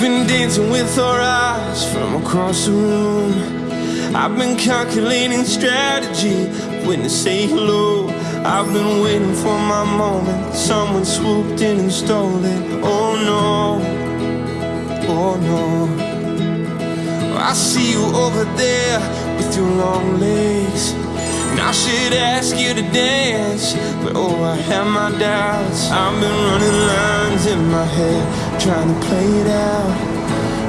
been dancing with our eyes from across the room. I've been calculating strategy when to say hello. I've been waiting for my moment. Someone swooped in and stole it. Oh no, oh no. I see you over there with your long legs. I should ask you to dance, but oh, I have my doubts. I've been running lines in my head, trying to play it out.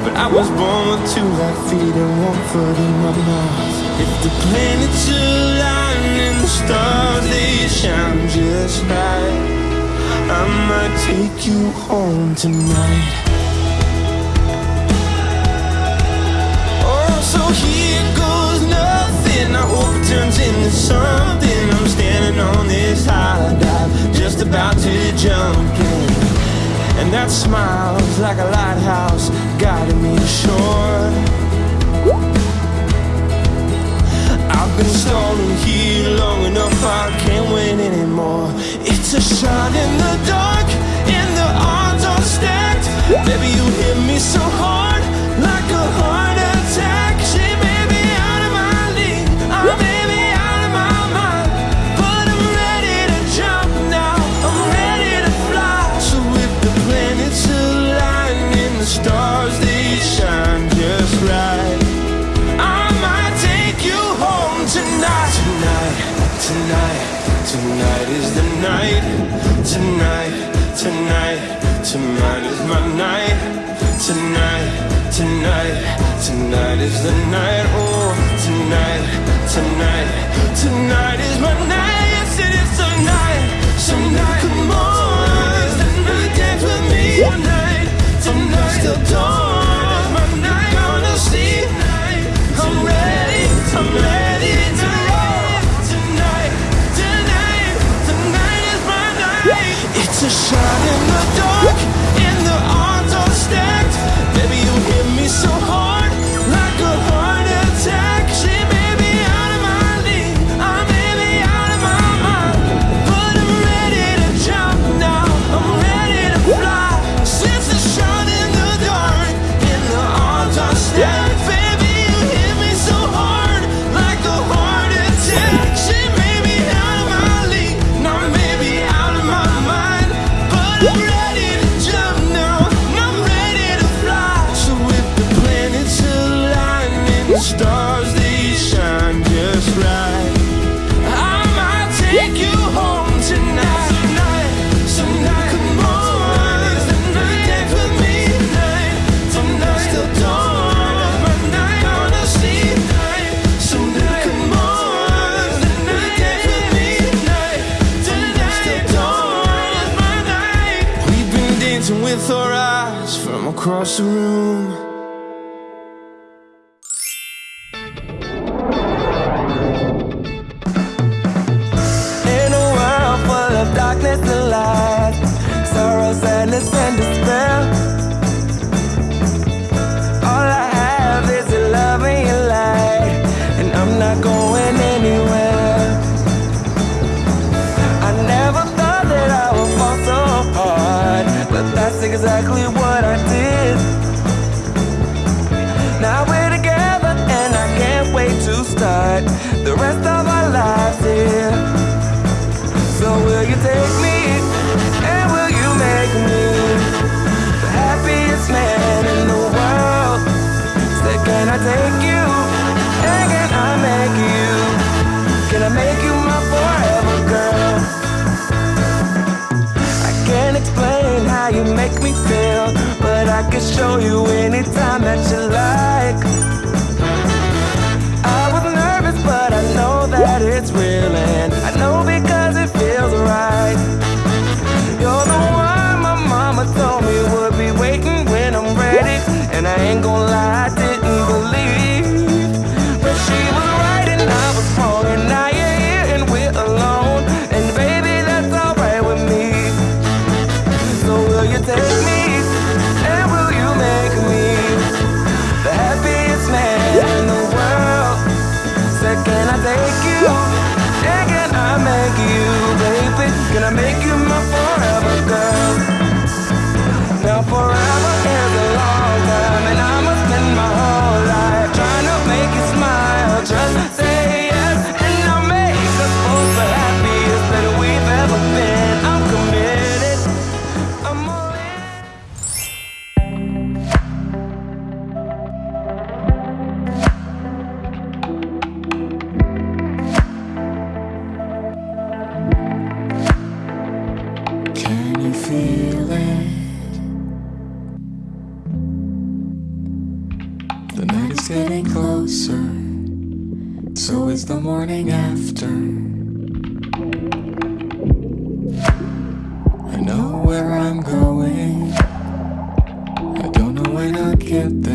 But I was born with two left feet and one foot in my mouth. If the planets align and the stars they shine just right, I might take you home tonight. Oh, so here goes smile's like a lighthouse guiding me to shore. I've been stalling here long enough, I can't wait anymore. It's a shot in the dark, tonight. Tonight, tonight, is the night. Tonight, tonight, tonight is my night. Tonight, tonight, tonight is the night. Oh, tonight, tonight, tonight is my night. Yes, it is tonight. Tonight, come on, tonight, dance with me tonight. Tonight, still dawn. Shot in the dark, stars they shine just right, I might take you home tonight. Tonight, tonight, come on, day for me tonight, Tonight, till dawn, my night. Come on, tonight, dance with me tonight. Tonight, still dawn, my and. All I have is love and your light, and I'm not going anywhere. I never thought that I would fall so hard, but that's exactly what I did. Now we're together, and I can't wait to start the rest I can show you anytime that you like. I was nervous, but I know that it's real, and I know night is getting closer So is the morning after. I know where I'm going. I don't know when I'll get there.